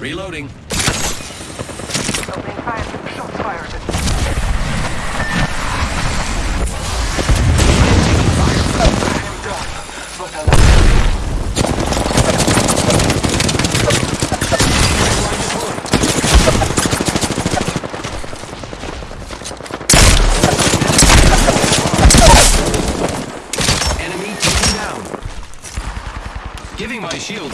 Reloading. Opening fire. Shots fired. Enemy taken down. Giving my shields a